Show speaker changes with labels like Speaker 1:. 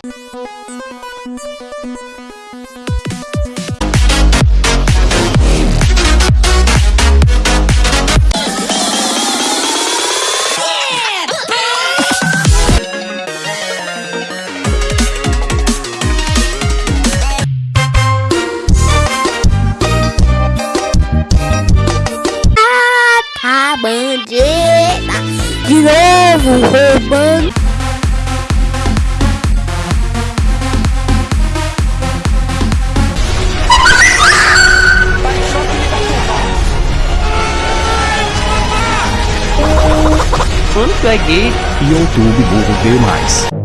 Speaker 1: Ah, tá, bandida De novo roubando
Speaker 2: gay.
Speaker 3: YouTube Burro demais.